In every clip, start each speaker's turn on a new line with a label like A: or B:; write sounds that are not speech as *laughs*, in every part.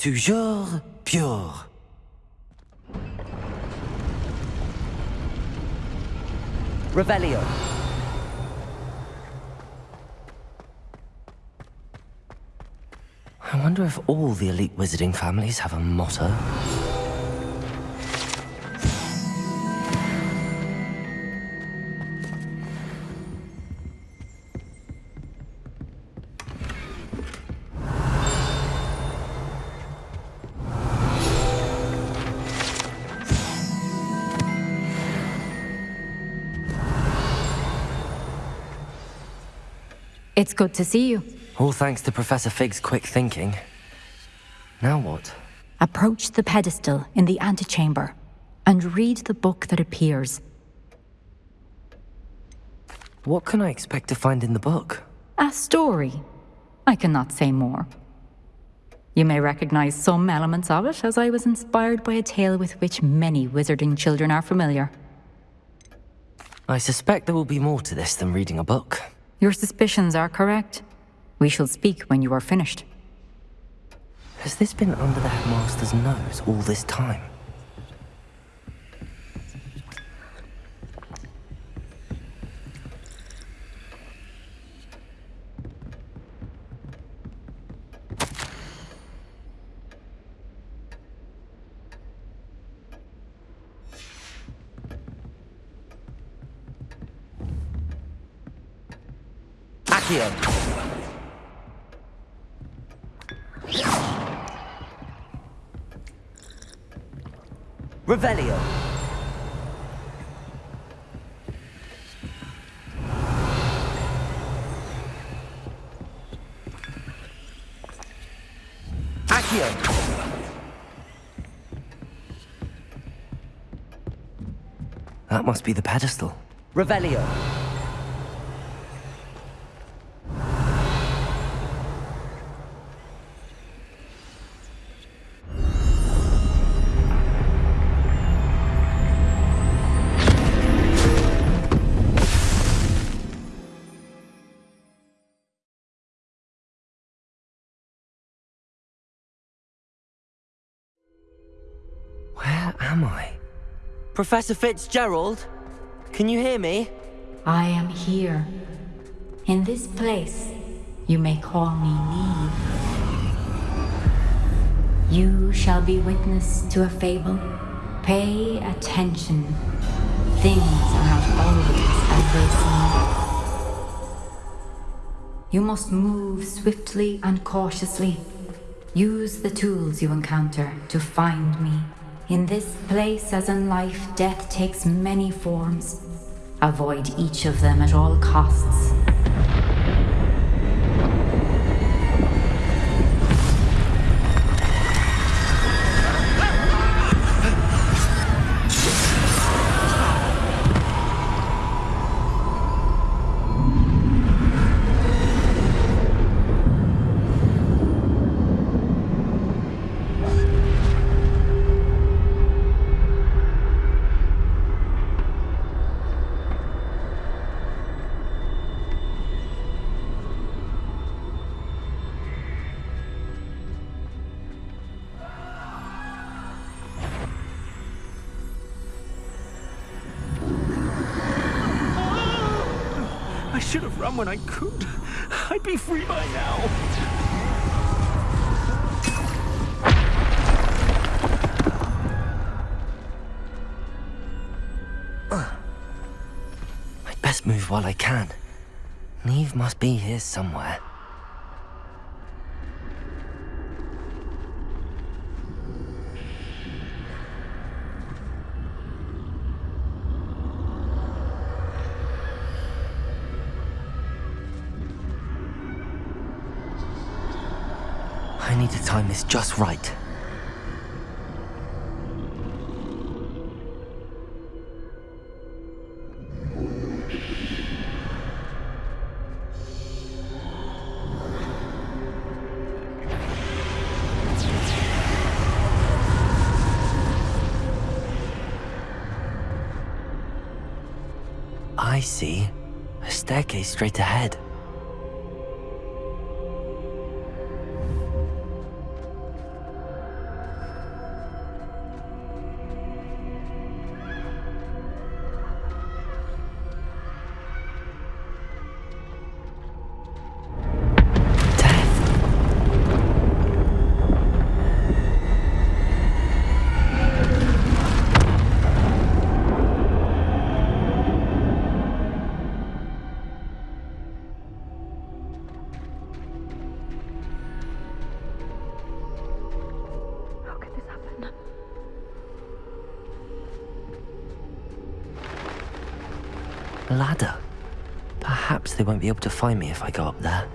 A: Toujours pure. Revelio. I wonder if all the elite wizarding families have a motto.
B: It's good to see you.
A: All thanks to Professor Fig's quick thinking. Now what?
B: Approach the pedestal in the antechamber and read the book that appears.
A: What can I expect to find in the book?
B: A story. I cannot say more. You may recognize some elements of it, as I was inspired by a tale with which many wizarding children are familiar.
A: I suspect there will be more to this than reading a book.
B: Your suspicions are correct. We shall speak when you are finished.
A: Has this been under the headmaster's nose all this time? Accio. Revelio. That must be the pedestal. Revelio. Professor Fitzgerald? Can you hear me?
B: I am here. In this place, you may call me Niamh. You shall be witness to a fable. Pay attention. Things are not always as they seem. You must move swiftly and cautiously. Use the tools you encounter to find me. In this place, as in life, death takes many forms. Avoid each of them at all costs.
C: When I could. I'd be free by now.
A: Move while I can. Niamh must be here somewhere. Time is just right. I see. A staircase straight ahead. Ladder. Perhaps they won't be able to find me if I go up there.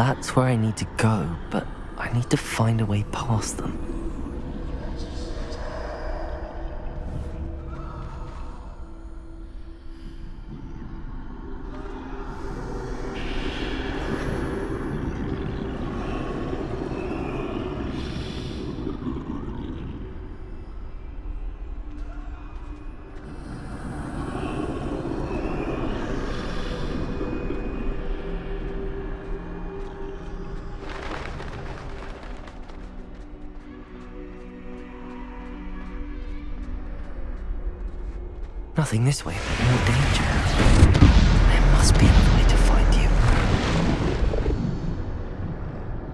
A: That's where I need to go, but I need to find a way past them. Nothing this way, but more danger. There must be another way to find you.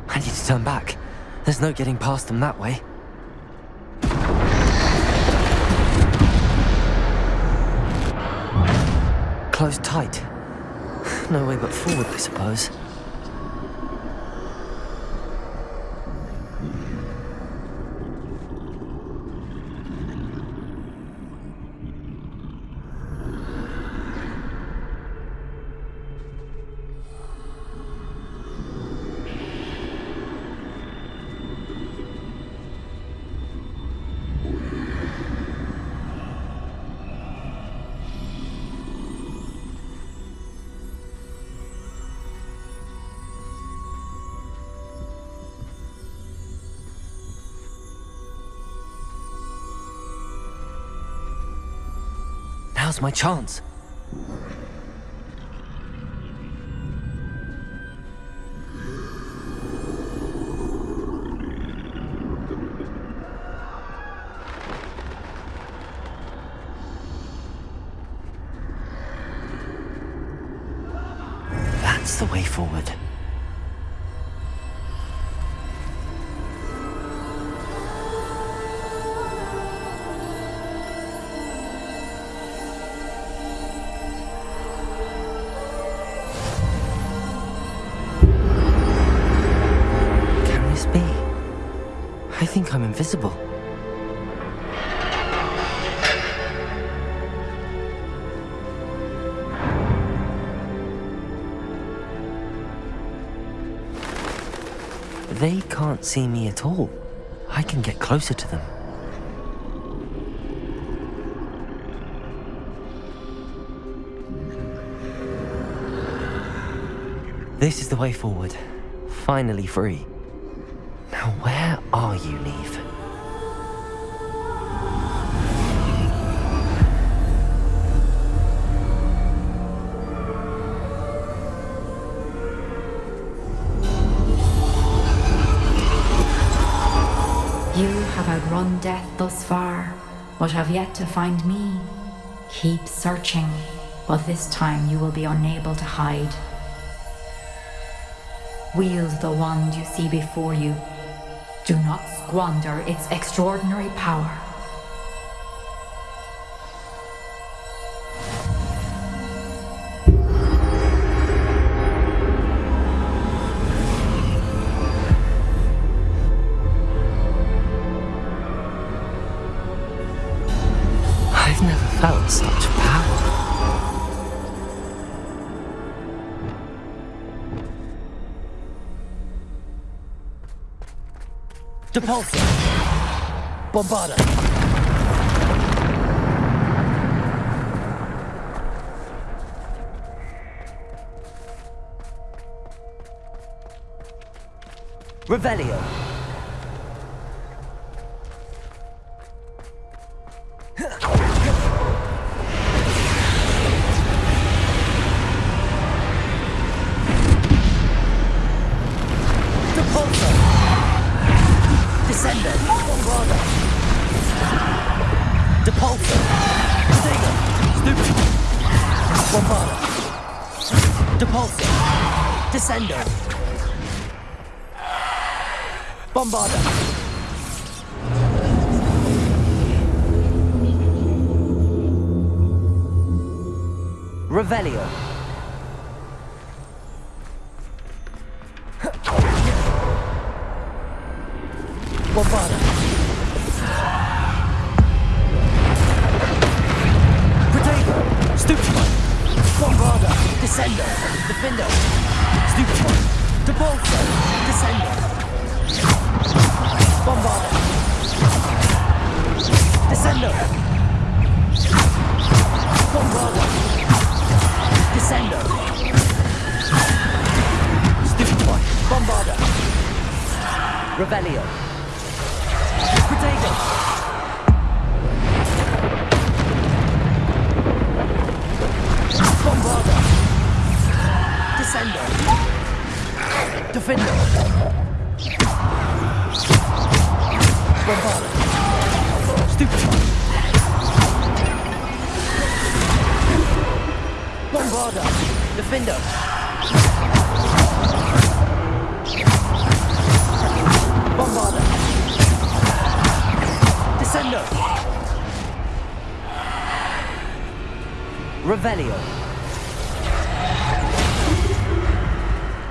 A: I need to turn back. There's no getting past them that way. Closed tight. *sighs* No way but forward, I suppose. Now's my chance. That's the way forward. They can't see me at all. I can get closer to them. This is the way forward. Finally free. Now where are you,
B: Niamh? Outrun death thus far, but have yet to find me. Keep searching, but this time you will be unable to hide. Wield the wand you see before you. Do not squander its extraordinary power.
A: Depulso! Bombarda! Revelio. Revelio. Revelio. Protego. Bombarda. Descendo. Diffindo. Bombarda. Stupefy. Bombarda. Diffindo. Bombarda. Descendo. Revelio.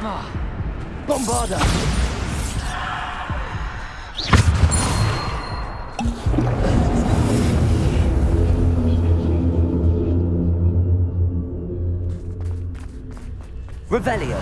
A: Ah. Bombarda. Revelio.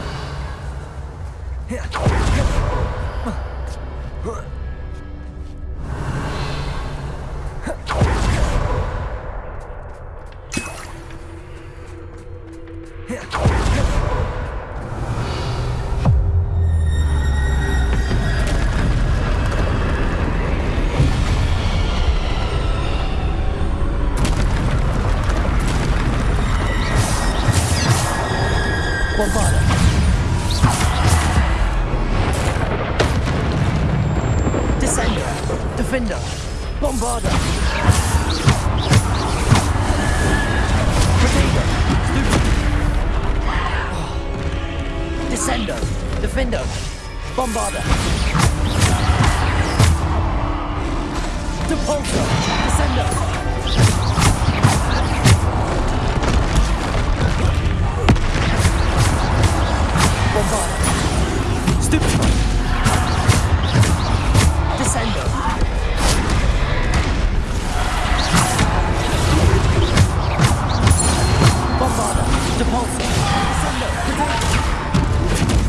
A: Bombarda. Descendo. Diffindo. Bombarda. Protego. Descendo. Diffindo. Bombarda. Depulso. Descendo.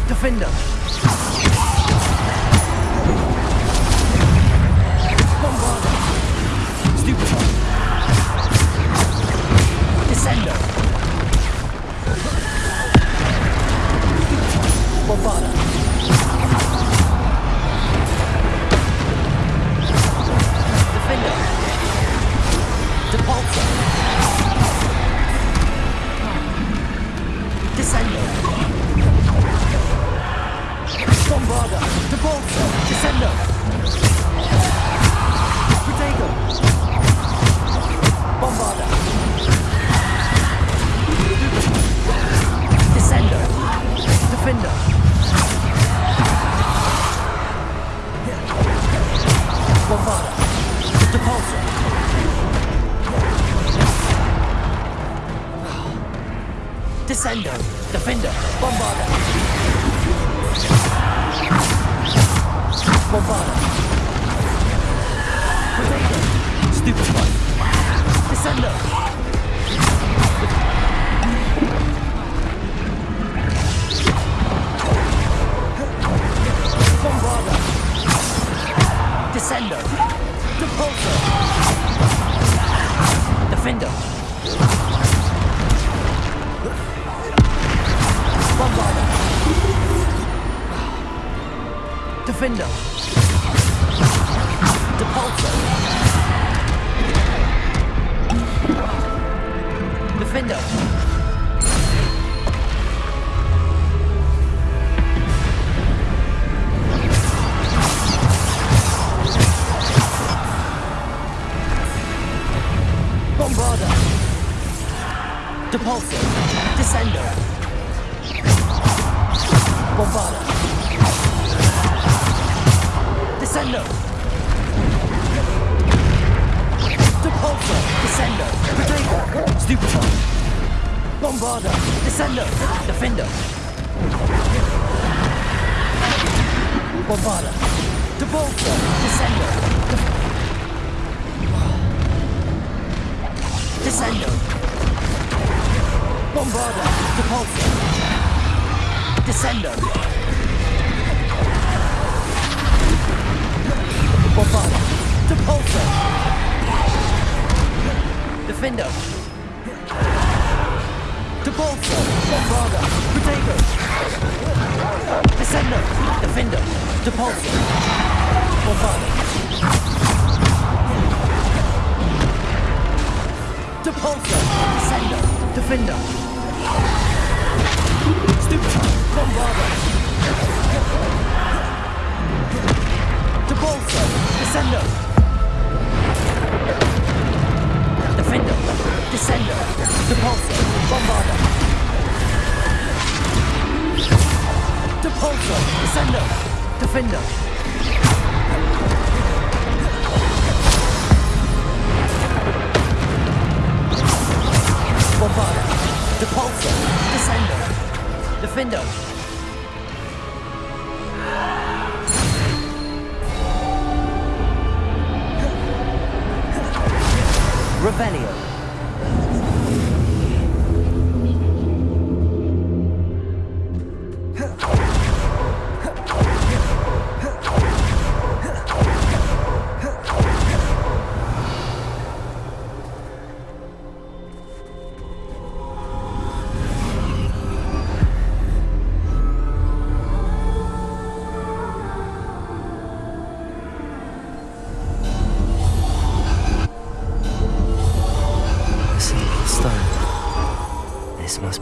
A: Diffindo. Descendo. Diffindo. Bombarda. Bombarda. Protego. Stupefy. Descendo. Bombarda. Descendo. Depulso. Defender. Bombarda. Diffindo. Depulso. Diffindo. Depulso. Descendo. Bombarda. Descendo. Depulso. Descendo. Protego. Stupefy. Bombarda. Descendo. Diffindo. Bombarda. Depulso. Descendo. Descendo. Bombarda, Depulso. Descendo. Bombarda, Depulso. Diffindo. Depulso, Bombarda, Protego. Descendo. Diffindo. Depulso. Bombarda. Depulso, Descendo. Defender. To Bolsa! Descendo! Diffindo! Descendo! Depulso! Bombarda! To Diffindo! Bombarda! Depulso! Diffindo! Revelio.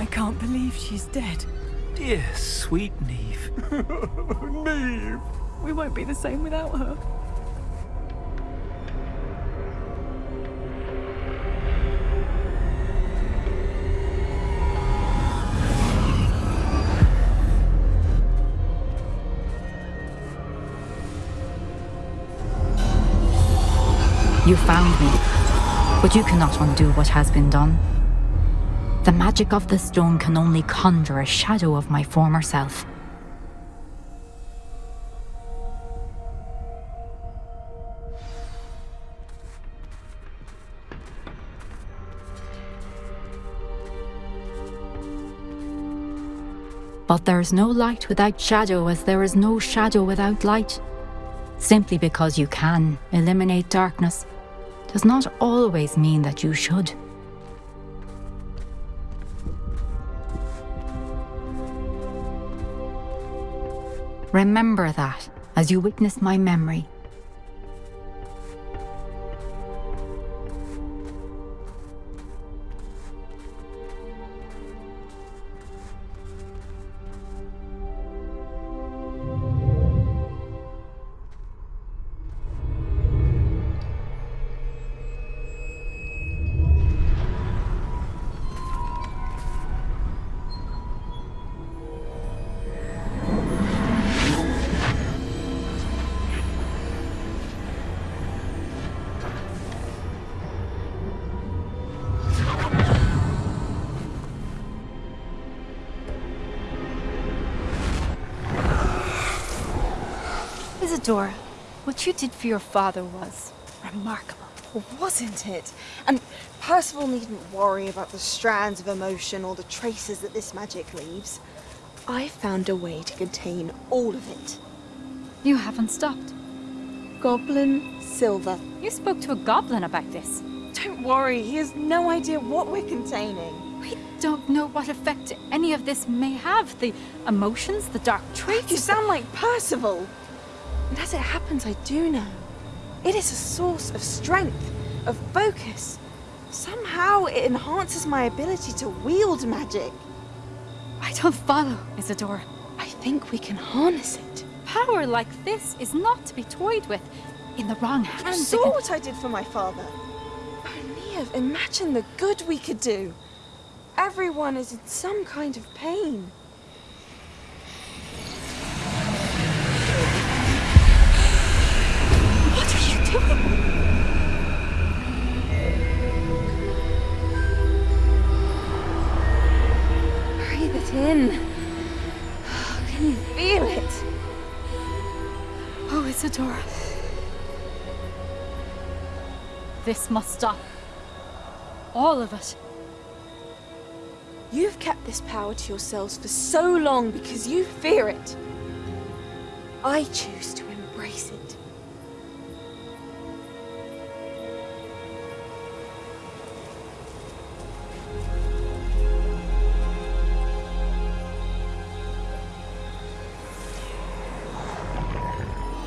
D: I can't believe she's dead.
C: Dear sweet Niamh. *laughs*
D: Niamh! We won't be the same without her.
B: You found me. But you cannot undo what has been done. The magic of the stone can only conjure a shadow of my former self. But there is no light without shadow as there is no shadow without light. Simply because you can eliminate darkness does not always mean that you should. Remember that as you witness my memory Isidora, what you did for your father was remarkable.
E: Wasn't it? And Percival needn't worry about the strands of emotion or the traces that this magic leaves. I found a way to contain all of it.
B: You haven't stopped.
E: Goblin Silver.
B: You spoke to a goblin about this.
E: Don't worry, he has no idea what we're containing.
B: We don't know what effect any of this may have. The emotions, the dark traits.
E: You sound like Percival. And as it happens, I do know. It is a source of strength, of focus. Somehow it enhances my ability to wield magic.
B: I don't follow, Isidora.
E: I think we can harness it.
B: Power like this is not to be toyed with. In the wrong
E: You
B: hands, it
E: saw what I did for my father. Niamh, imagine the good we could do. Everyone is in some kind of pain.
B: This must stop. All of it.
E: You've kept this power to yourselves for so long because you fear it. I choose to.